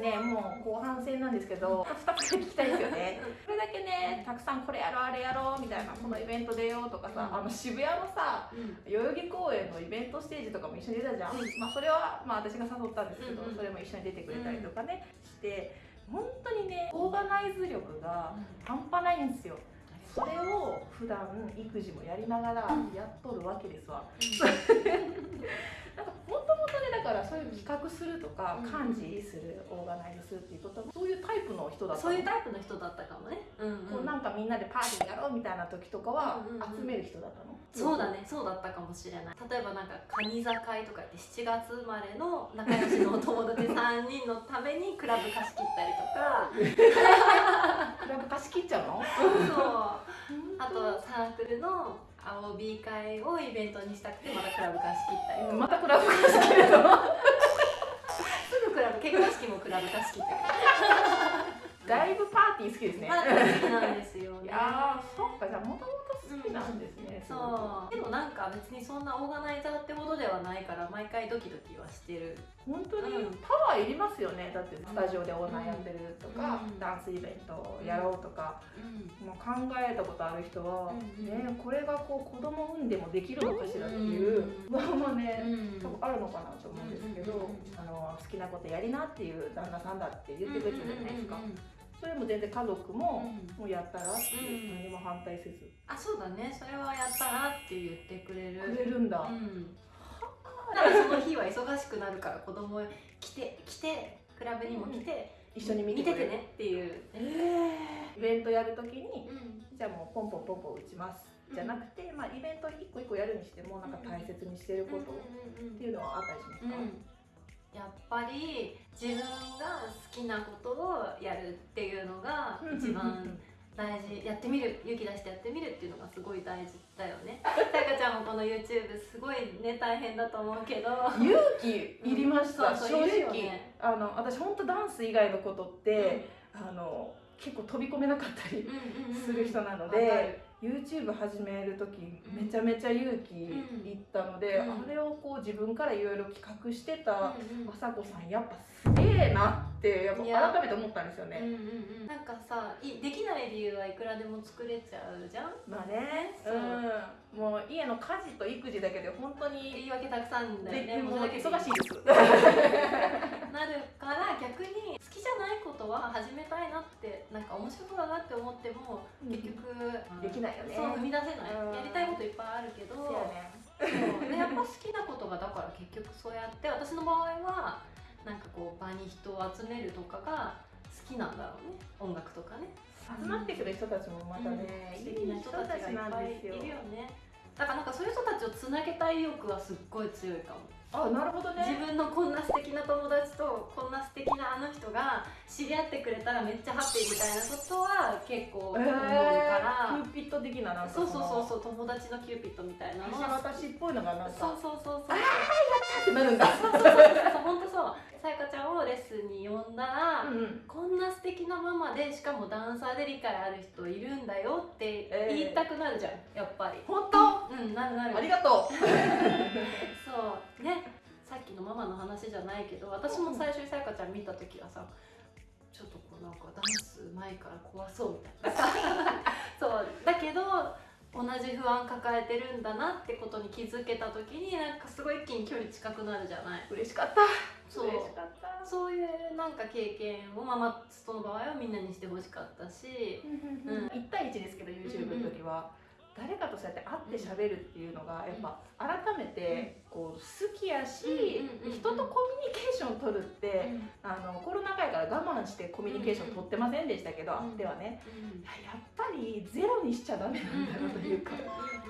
ですねもう後半戦なんですけど 2つ聞きたいですよね。これだけねたくさんこれやろうあれやろうみたいなこのイベント出ようとかさ、あの渋谷のさ代々木公園のイベントステージとかも一緒に出たじゃん、まあ、それはまあ私が誘ったんですけど、それも一緒に出てくれたりとかねして本当にねオーガナイズ力が半端ないんですよ。それを普段育児もやりながらやっとるわけですわ、だからそういう企画するとか、幹事するオーガナイズするっていうことはそういうタイプの人だったそういうタイプの人だったかもね、うんうん、こうなんかみんなでパーティーやろうみたいな時とかは集める人だったの、そうだねそうだったかもしれない。例えばなんかカニ座会とかって7月生まれの仲良しのお友達3人のためにクラブ貸し切ったりとか。クラブ貸し切っちゃうの？そう。あとサークルの青 B 会をイベントにしたくてまたクラブ貸し切ったり、うん、またクラブ貸し切るの？すぐクラブ結婚式もクラブ貸し切って だいぶパーティー好きですね。パーティー好きなんですよ、ね。いやそっかじゃあもともとなんですね。うん、そう。でもなんか別にそんなオーガナイザーってほどではないから毎回ドキドキはしてる。本当にパワーいりますよね。だってスタジオでオーナーやってるとか、うん、ダンスイベントやろうとか、うん、もう考えたことある人は、ねこれがこう子供産んでもできるのかしらっていう不安もね、多分あるのかなと思うんですけど、あの好きなことやりなっていう旦那さんだって言ってくれてるじゃないですか。それも全然家族も、もうやったらって何も反対せず、あそうだね。それはやったらって言ってくれる。くれるんだ、うん、だからその日は忙しくなるから子供来て来てクラブにも来て、一緒に見ててねっていう、えー、イベントやるときに、じゃあもうポンポンポンポン打ちます。じゃなくて、まあ、イベント一個一個やるにしてもなんか大切にしてることっていうのはあったりしますか、やっぱり自分が好きなことをやるっていうのが一番大事やってみる勇気出してやってみるっていうのがすごい大事だよね。さやかちゃんもこの YouTube すごいね大変だと思うけど。勇気いりました、うん、正直、ね、あの私本当ダンス以外のことって、うん、あの結構飛び込めなかったりする人なので、YouTube 始める時めちゃめちゃ勇気いったので、うん、あれをこう自分からいろいろ企画してた雅子さんやっぱすげえなってやっぱ改めて思ったんですよね、うんうんうん、なんかさいできない理由はいくらでも作れちゃうじゃん？まあね。う。ん。もう家の家事と育児だけで本当に言い訳たくさんだよね。もう忙しいです。なるから逆に好きじゃないことは始めたいなってなんか面白そうだなって思っても結局、できないよね。そう踏み出せない、やりたいこといっぱいあるけど。そう、ね、でやっぱ好きなことがだから結局そうやって私の場合はなんかこう場に人を集めるとかが好きなんだろうね。音楽とかね。集まってくる人たちもまたね、うん、素敵な人たちがいっぱいいるよね。だからなんかそういう人たちをつなげたい意欲はすっごい強いかも。あなるほどね。自分のこんな素敵な友達とこんな素敵なあの人が知り合ってくれたらめっちゃハッピーみたいなことは結構思うえー、ーピット的ななんかそうそうそうそう友達のキューピットみたいな。の私っぽいのがなんか。そうそうそうそう。ああやったってなるんだ。そうそうそうそう。本当そう。さやかちゃんをレッスンに呼んだら、うん、こんな素敵なママでしかもダンサーで理解ある人いるんだよって言いたくなるじゃん、やっぱり。本当うんなるなる。ありがとう。そう。ね。さっきのママの話じゃないけど私も最初にさやかちゃん見た時はさちょっとこうなんかダンス前から怖そうみたいな。そう。だけど同じ不安抱えてるんだなってことに気づけた時になんかすごい一気に距離近くなるじゃない？嬉しかった。そう。嬉しかった。そういうなんか経験をママとの場合はみんなにしてほしかったし、うん、1対1ですけど YouTube の時は。うんうん。誰かとそうやって会ってしゃべるっていうのがやっぱ改めてこう好きやし人とコミュニケーションを取るってあのコロナ禍やから我慢してコミュニケーション取ってませんでしたけどではね。やっぱりゼロにしちゃダメなんだなというか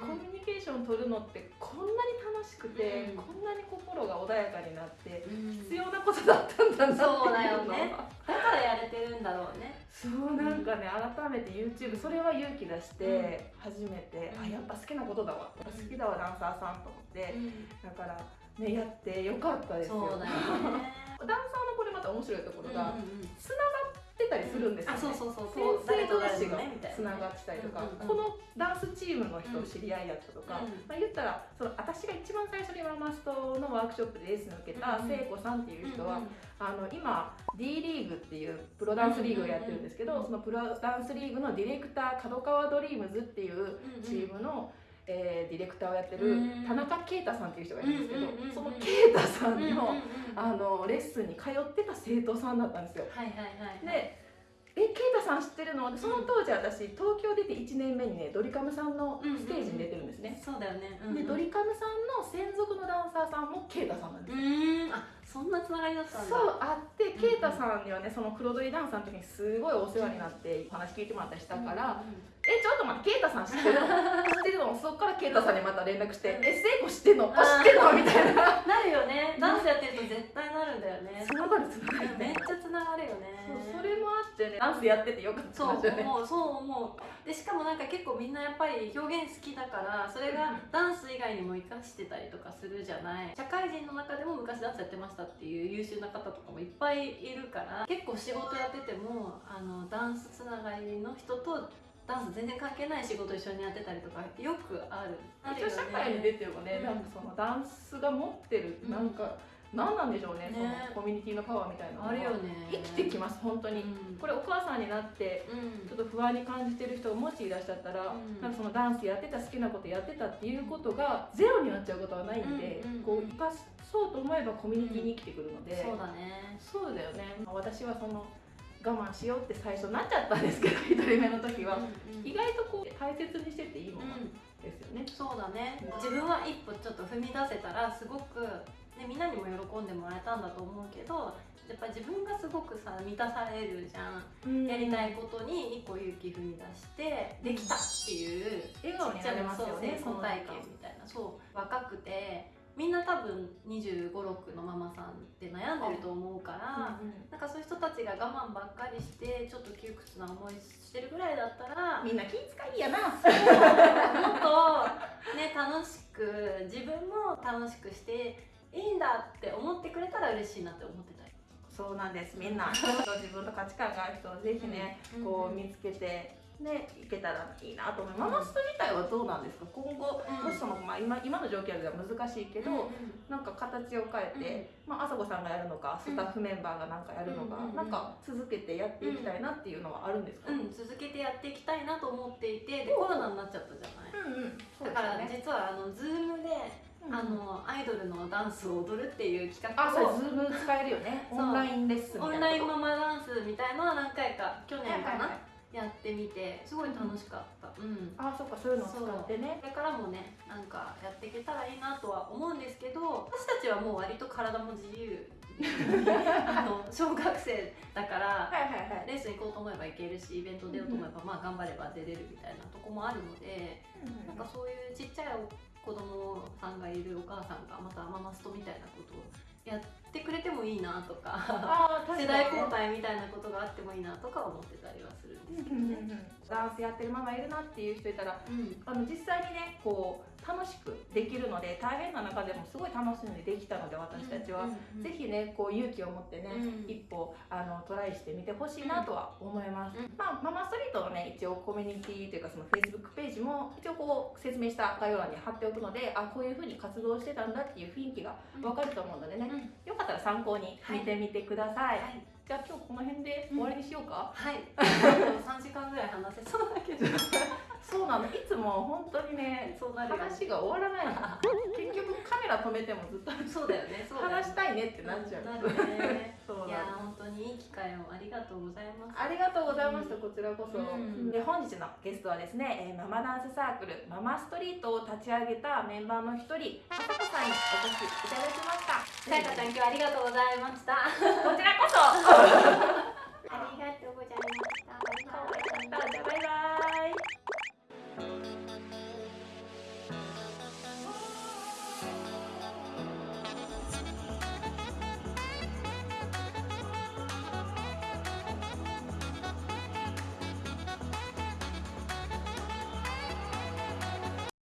コミュニケーションを取るのってこんなに楽しくてこんなに心が穏やかになって必要なことだったんだなっていうのは。だからやれてるんだろうね。そうなんかね改めて YouTube それは勇気出して初めて、うん、あやっぱ好きなことだわ。好きだわダンサーさんと思って、うん、だからねやってよかったですよ。そうだよね。ダンサーのこれまた面白いところがつな、がってたりするんですよ、ね。あそうそうそうそう。先生同誰と士がつながってたりとか、うんうんうん。このダンスチームの人知り合いやったとか、うん。まあ、言ったらその私が一番最初にママストのワークショップでレッスンを受けた聖子さんっていう人は、うんうんあの今 D リーグっていうプロダンスリーグをやってるんですけど、うんうん。うんそのプロダンスリーグのディレクター角川ドリームズっていうチームの、えーディレクターをやってるうん。田中啓太さんっていう人がいるんですけど、その啓太さんの,、あのレッスンに通ってた生徒さんだったんですよ。はいはいはいでえ啓太さん知ってるの？でその当時私東京出て1年目にねドリカムさんのステージに出てるんですね。そうだよね、でドリカムさんの専属のダンサーさんも啓太さんなんですうよ。そんなつながりだったんだ。そうあって啓太さんにはねその黒鳥ダンサーの時にすごいお世話になってお話聞いてもらったりしたから、うんうんえちょっと待って啓太さん知ってる？の 知ってるの？そっから啓太さんにまた連絡して「え聖子知ってんの？あ知ってんの?」みたいな。なるよね。ダンスやってると絶対なるんだよね。つながるつながるめっちゃつながるよね。そうそれもあってね。ダンスやっててよかったそうんですよね。思うそう思う。でしかもなんか結構みんなやっぱり表現好きだからそれがダンス以外にも活かしてたりとかするじゃない。社会人の中でも昔ダンスやってましたっていう優秀な方とかもいっぱいいるから結構仕事やっててもあのダンスつながりの人とダンス全然関係ない仕事一緒にやってたりとかよくあるある。一応社会に出てもね、うん。なんかそのダンスが持ってる、うん。なんか何なんでしょうねねそのコミュニティのパワーみたいなのがあるよね。生きてきます本当に、うん。これお母さんになってうん。ちょっと不安に感じてる人がもしいらっしゃったら、うん。なんかそのダンスやってた好きなことやってたっていうことがゼロになっちゃうことはないんで、うんうんこう生かそうと思えばコミュニティに生きてくるので、そうだね。そうだよね。私はその我慢しようって最初なっちゃったんですけど 一人目の時は、うんうん意外とこう大切にしてていいものうんですよね、そうだね。自分は一歩ちょっと踏み出せたらすごく、ね、みんなにも喜んでもらえたんだと思うけどやっぱ自分がすごくさ満たされるじゃん、やりたいことに一個勇気踏み出してできたっていう笑顔になれますよねそう存在感みたいな。そう若くてみんな多分2 5 6のママさんって悩んでると思うから、なんかそういう人たちが我慢ばっかりしてちょっと窮屈な思いしてるぐらいだったらみんな気遣いやな。もっとね楽しく自分も楽しくしていいんだって思ってくれたら嬉しいなって思ってたりそうなんです。みんな 自分と価値観がある人をぜひね、うん。こう見つけてねいけたらいいなと思います、ママスト自体はどうなんですか？今後、うん。もしその、まあ、今今の状況では難しいけど、うんなんか形を変えて、まあ朝子さんがやるのかスタッフメンバーがなんかやるのか、うんなんか続けてやっていきたいなっていうのはあるんですか、うん、続けてやっていきたいなと思っていてでコロナになっちゃったじゃない？うんうん。そうだから実はあの Zoom で、うんあのアイドルのダンスを踊るっていう企画をズーム使えるよね。オンラインレッスンみたいなこ。とラインママダンスみたいのは何回か去年かな、はいはいはい。やってみてすごい楽しかった、うん。あそっかそういうのを使ってね。これからもねなんかやっていけたらいいなとは思うんですけど私たちはもう割と体も自由 あの小学生だからレース行こうと思えば行けるしイベント出ようと思えば、まあ頑張れば出れるみたいなとこもあるのでなんかそういうちっちゃい子供さんがいるお母さんがまたママストみたいなことをやってくれてもいいなとか世代交代みたいなことがあってもいいなとか思ってたりはするんですけどね。ダンスやってるママいるなっていう人いたらうん。あの実際にねこう楽しくできるので大変な中でもすごい楽しんでできたので私たちは、うんぜひねこう勇気を持ってね、うん。一歩あのトライしてみてほしいなとは思います、うん。まあママストリートのね一応コミュニティというかその Facebook ページも一応こう説明した概要欄に貼っておくのであこういうふうに活動してたんだっていう雰囲気がわかると思うのでね、うん。よかったら参考に見てみてください、はい。じゃあ今日この辺で終わりにしようか、はい、あと3時間ぐらい話せそうだけど そうなの。いつも本当にねそうなる話が終わらないの。結局カメラ止めてもずっとそうだよね。そうだよね。話したいねってなっちゃう、なるね。そういや本当にいい機会をありがとうございます。ありがとうございました、こちらこそ、うん。で本日のゲストはですね、えーママダンスサークルママストリートを立ち上げたメンバーの一人あさこさんにお越しいただきました。さやかちゃん今日はありがとうございました。こちらこそ